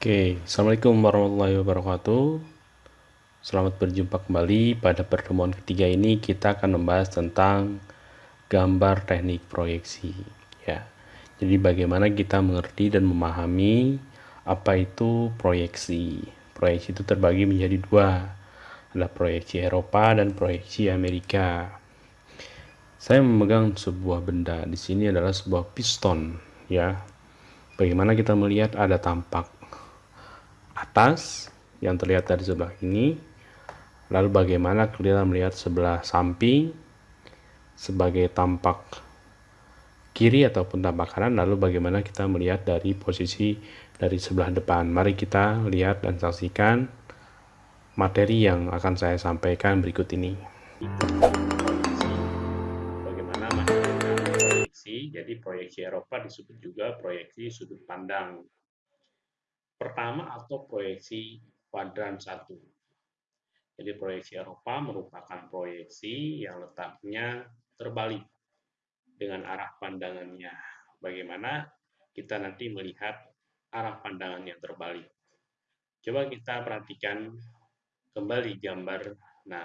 Oke, Assalamualaikum warahmatullahi wabarakatuh. Selamat berjumpa kembali. Pada pertemuan ketiga ini kita akan membahas tentang gambar teknik proyeksi. Ya, jadi bagaimana kita mengerti dan memahami apa itu proyeksi. Proyeksi itu terbagi menjadi dua, ada proyeksi Eropa dan proyeksi Amerika. Saya memegang sebuah benda. Di sini adalah sebuah piston, ya. Bagaimana kita melihat ada tampak atas yang terlihat dari sebelah ini. Lalu bagaimana kita melihat sebelah samping sebagai tampak kiri ataupun tampak kanan. Lalu bagaimana kita melihat dari posisi dari sebelah depan. Mari kita lihat dan saksikan materi yang akan saya sampaikan berikut ini. jadi proyeksi Eropa disebut juga proyeksi sudut pandang. Pertama atau proyeksi kuadran satu. Jadi proyeksi Eropa merupakan proyeksi yang letaknya terbalik dengan arah pandangannya. Bagaimana kita nanti melihat arah pandangan yang terbalik. Coba kita perhatikan kembali gambar. Nah,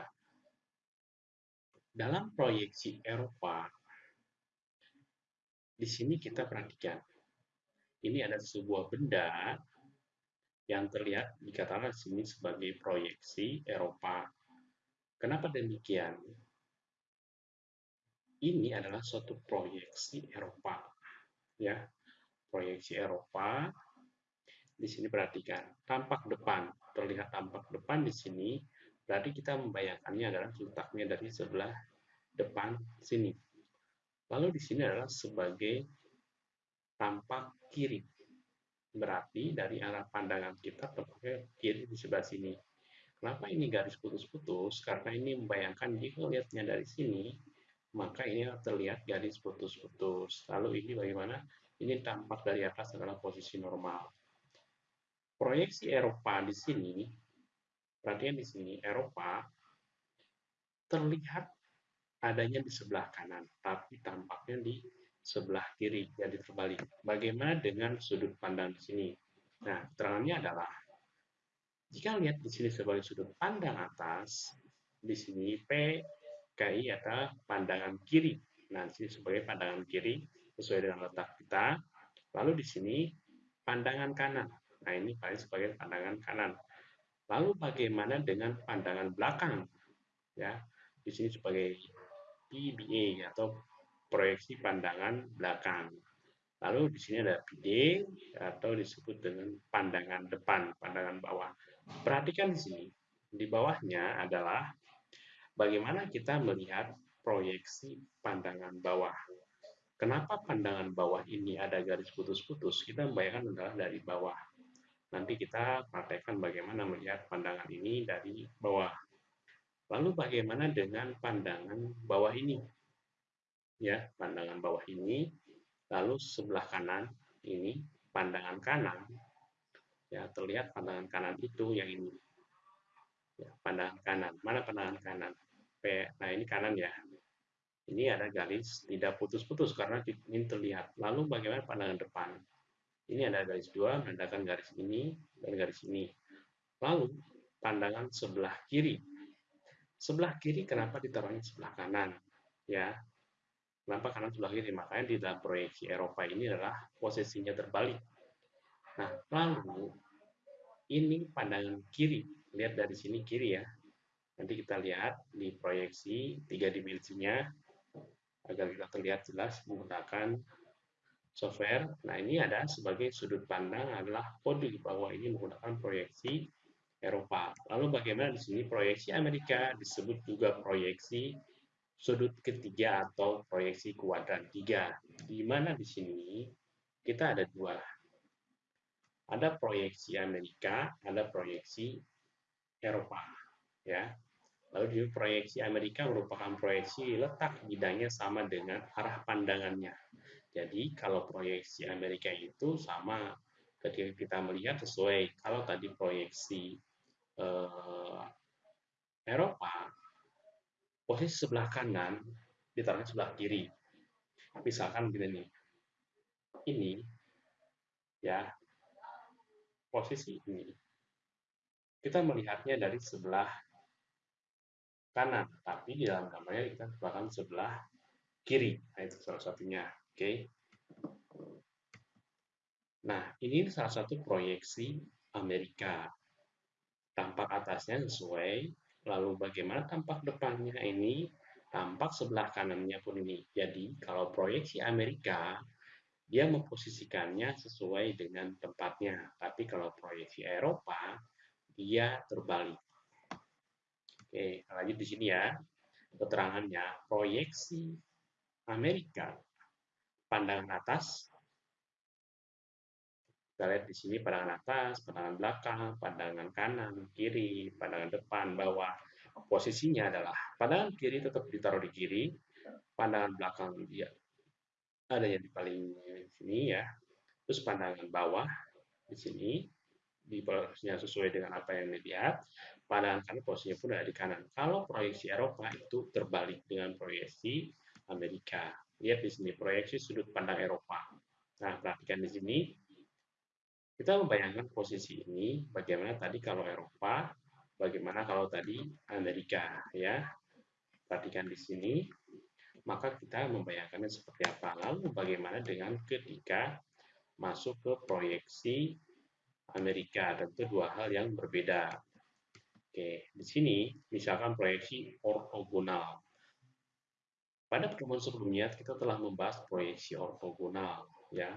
dalam proyeksi Eropa di sini kita perhatikan. Ini ada sebuah benda yang terlihat dikatakan di sini sebagai proyeksi Eropa. Kenapa demikian? Ini adalah suatu proyeksi Eropa. Ya, proyeksi Eropa. Di sini perhatikan, tampak depan, terlihat tampak depan di sini, berarti kita membayangkannya adalah letaknya dari sebelah depan sini. Lalu di sini adalah sebagai tampak kiri. Berarti dari arah pandangan kita tampaknya kiri di sebelah sini. Kenapa ini garis putus-putus? Karena ini membayangkan jika lihatnya dari sini, maka ini terlihat garis putus-putus. Lalu ini bagaimana? Ini tampak dari atas adalah posisi normal. Proyeksi Eropa di sini, perhatian di sini, Eropa terlihat adanya di sebelah kanan, tapi tampaknya di sebelah kiri, jadi terbalik. Bagaimana dengan sudut pandang di sini? Nah, keterangannya adalah, jika lihat di sini sebagai sudut pandang atas, di sini P, KI adalah pandangan kiri. Nah, di sini sebagai pandangan kiri, sesuai dengan letak kita. Lalu di sini pandangan kanan. Nah, ini paling sebagai pandangan kanan. Lalu bagaimana dengan pandangan belakang? Ya, di sini sebagai PBA atau proyeksi pandangan belakang. Lalu di sini ada PD atau disebut dengan pandangan depan, pandangan bawah. Perhatikan di sini, di bawahnya adalah bagaimana kita melihat proyeksi pandangan bawah. Kenapa pandangan bawah ini ada garis putus-putus? Kita membayangkan adalah dari bawah. Nanti kita praktekkan bagaimana melihat pandangan ini dari bawah. Lalu bagaimana dengan pandangan bawah ini? Ya, pandangan bawah ini, lalu sebelah kanan ini pandangan kanan. Ya, terlihat pandangan kanan itu yang ini. Ya, pandangan kanan. Mana pandangan kanan? P. Nah, ini kanan ya. Ini ada garis tidak putus-putus karena ini terlihat. Lalu bagaimana pandangan depan? Ini ada garis dua menandakan garis ini dan garis ini. Lalu pandangan sebelah kiri Sebelah kiri kenapa ditaruhnya sebelah kanan? Ya, kenapa kanan sebelah kiri? Makanya di dalam proyeksi Eropa ini adalah posisinya terbalik. Nah, lalu ini pandangan kiri. Lihat dari sini kiri ya. Nanti kita lihat di proyeksi tiga dimensinya agar kita terlihat jelas menggunakan software. Nah, ini ada sebagai sudut pandang adalah kode bahwa ini menggunakan proyeksi Eropa. Lalu bagaimana di sini proyeksi Amerika disebut juga proyeksi sudut ketiga atau proyeksi kuadran tiga. Di mana di sini kita ada dua. Ada proyeksi Amerika, ada proyeksi Eropa. Ya. Lalu di proyeksi Amerika merupakan proyeksi letak bidangnya sama dengan arah pandangannya. Jadi kalau proyeksi Amerika itu sama ketika kita melihat sesuai kalau tadi proyeksi eh, Eropa, posisi sebelah kanan ditaruhnya sebelah kiri. Misalkan begini nih, ini ya posisi ini, kita melihatnya dari sebelah kanan, tapi di dalam gambarnya kita bahkan sebelah kiri. Nah, itu salah satunya. Oke. Nah, ini salah satu proyeksi Amerika. Tampak atasnya sesuai, lalu bagaimana tampak depannya ini, tampak sebelah kanannya pun ini. Jadi, kalau proyeksi Amerika, dia memposisikannya sesuai dengan tempatnya. Tapi kalau proyeksi Eropa, dia terbalik. Oke, lanjut di sini ya. Keterangannya, proyeksi Amerika, pandangan atas kita lihat di sini pandangan atas, pandangan belakang, pandangan kanan, kiri, pandangan depan, bawah. Posisinya adalah pandangan kiri tetap ditaruh di kiri, pandangan belakang dia ada yang di paling sini ya. Terus pandangan bawah di sini di posisinya sesuai dengan apa yang dilihat. Pandangan kanan posisinya pun ada di kanan. Kalau proyeksi Eropa itu terbalik dengan proyeksi Amerika. Lihat di sini proyeksi sudut pandang Eropa. Nah, perhatikan di sini kita membayangkan posisi ini, bagaimana tadi kalau Eropa, bagaimana kalau tadi Amerika, ya. Perhatikan di sini, maka kita membayangkannya seperti apa. Lalu bagaimana dengan ketika masuk ke proyeksi Amerika, tentu dua hal yang berbeda. Oke, di sini misalkan proyeksi ortogonal. Pada pertemuan sebelumnya kita telah membahas proyeksi ortogonal, ya.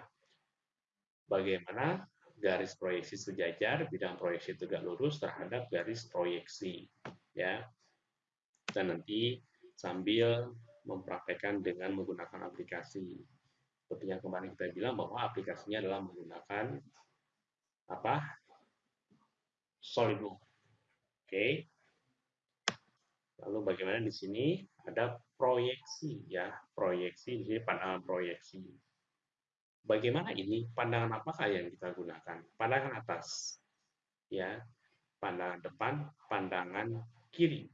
Bagaimana garis proyeksi sejajar, bidang proyeksi tegak lurus terhadap garis proyeksi. ya. Dan nanti sambil mempraktekkan dengan menggunakan aplikasi. Seperti yang kemarin kita bilang bahwa aplikasinya adalah menggunakan apa? SolidWorks. Oke. Lalu bagaimana di sini ada proyeksi ya, proyeksi di sini pandangan proyeksi. Bagaimana ini? Pandangan apakah yang kita gunakan? Pandangan atas, ya, pandangan depan, pandangan kiri.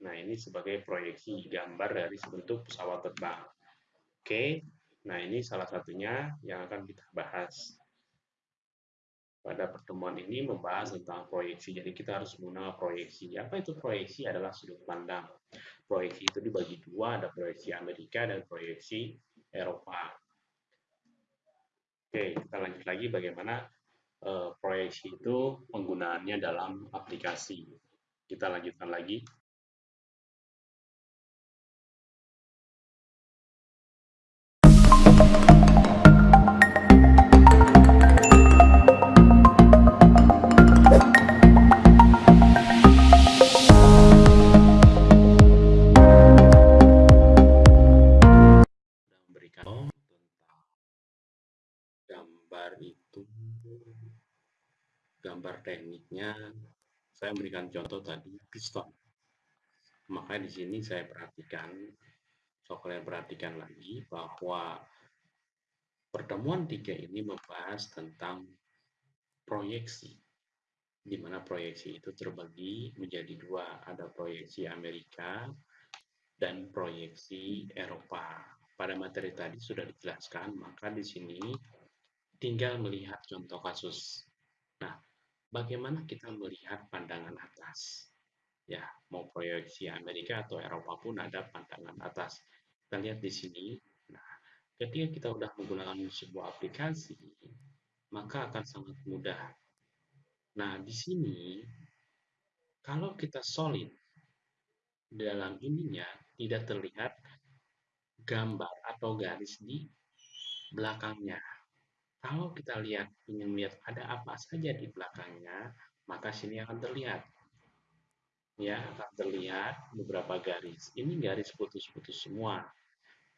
Nah, ini sebagai proyeksi gambar dari sebentuk pesawat terbang. Oke, nah ini salah satunya yang akan kita bahas. Pada pertemuan ini membahas tentang proyeksi, jadi kita harus menggunakan proyeksi. Apa itu proyeksi? Adalah sudut pandang. Proyeksi itu dibagi dua, ada proyeksi Amerika dan proyeksi Eropa. Oke, kita lanjut lagi bagaimana uh, proyeksi itu penggunaannya dalam aplikasi. Kita lanjutkan lagi. Tekniknya saya memberikan contoh tadi piston. Makanya di sini saya perhatikan so kalian perhatikan lagi bahwa pertemuan tiga ini membahas tentang proyeksi di mana proyeksi itu terbagi menjadi dua. Ada proyeksi Amerika dan proyeksi Eropa. Pada materi tadi sudah dijelaskan maka di sini tinggal melihat contoh kasus. Nah bagaimana kita melihat pandangan atas. Ya, mau proyeksi Amerika atau Eropa pun ada pandangan atas. Kita lihat di sini. Nah, ketika kita sudah menggunakan sebuah aplikasi, maka akan sangat mudah. Nah, di sini kalau kita solid dalam ininya tidak terlihat gambar atau garis di belakangnya. Kalau kita lihat ingin melihat ada apa saja di belakangnya, maka sini akan terlihat. Ya, akan terlihat beberapa garis. Ini garis putus-putus semua.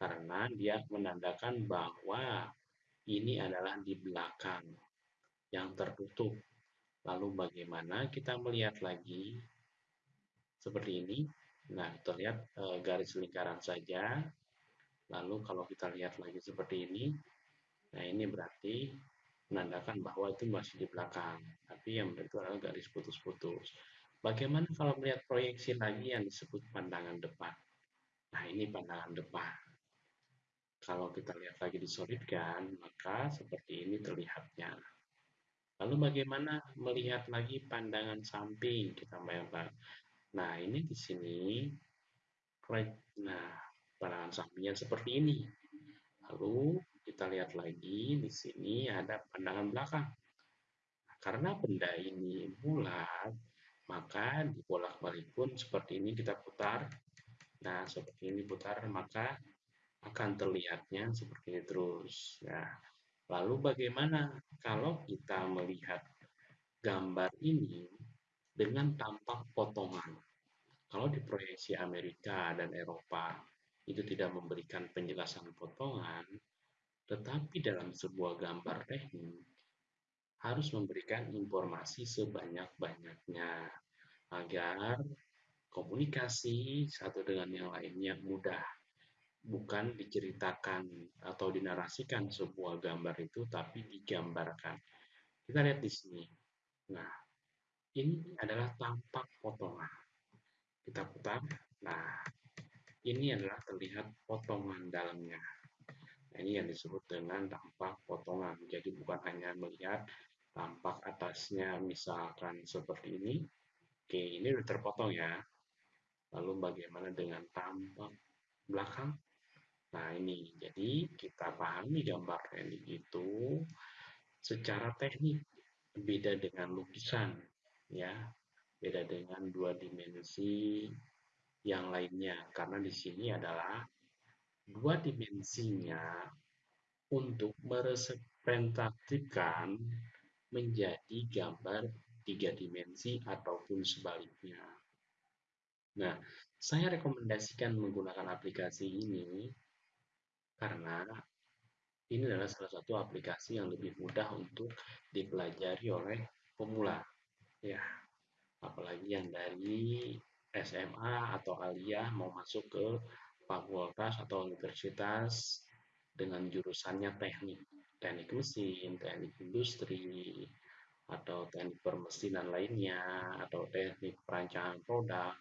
Karena dia menandakan bahwa ini adalah di belakang yang tertutup. Lalu bagaimana kita melihat lagi seperti ini? Nah, kita lihat e, garis lingkaran saja. Lalu kalau kita lihat lagi seperti ini, Nah, ini berarti menandakan bahwa itu masih di belakang. Tapi yang itu adalah garis putus-putus. Bagaimana kalau melihat proyeksi lagi yang disebut pandangan depan? Nah, ini pandangan depan. Kalau kita lihat lagi disolidkan, maka seperti ini terlihatnya. Lalu bagaimana melihat lagi pandangan samping kita bayangkan. Nah, ini di sini nah pandangan sampingnya seperti ini. Lalu kita lihat lagi di sini ada pandangan belakang. Karena benda ini bulat, maka dibolak-balik pun seperti ini kita putar. Nah, seperti ini putar, maka akan terlihatnya seperti ini terus. Ya. Lalu bagaimana kalau kita melihat gambar ini dengan tampak potongan? Kalau di proyeksi Amerika dan Eropa itu tidak memberikan penjelasan potongan, tetapi dalam sebuah gambar teknik harus memberikan informasi sebanyak-banyaknya agar komunikasi satu dengan yang lainnya mudah. Bukan diceritakan atau dinarasikan sebuah gambar itu, tapi digambarkan. Kita lihat di sini. Nah, ini adalah tampak potongan. Kita putar. Nah, ini adalah terlihat potongan dalamnya. Ini yang disebut dengan tampak potongan. Jadi bukan hanya melihat tampak atasnya misalkan seperti ini. Oke, ini sudah terpotong ya. Lalu bagaimana dengan tampak belakang? Nah, ini. Jadi kita pahami gambar teknik itu secara teknik beda dengan lukisan ya. Beda dengan dua dimensi yang lainnya karena di sini adalah dua dimensinya untuk merepresentasikan menjadi gambar tiga dimensi ataupun sebaliknya. Nah, saya rekomendasikan menggunakan aplikasi ini karena ini adalah salah satu aplikasi yang lebih mudah untuk dipelajari oleh pemula. Ya, apalagi yang dari SMA atau aliyah mau masuk ke fakultas atau universitas dengan jurusannya teknik, teknik mesin, teknik industri, atau teknik permesinan lainnya, atau teknik perancangan produk,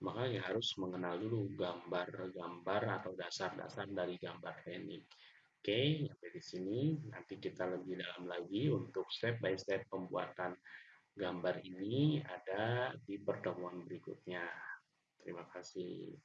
maka ya harus mengenal dulu gambar-gambar atau dasar-dasar dari gambar teknik. Oke, sampai di sini nanti kita lebih dalam lagi untuk step by step pembuatan gambar ini ada di pertemuan berikutnya. Terima kasih.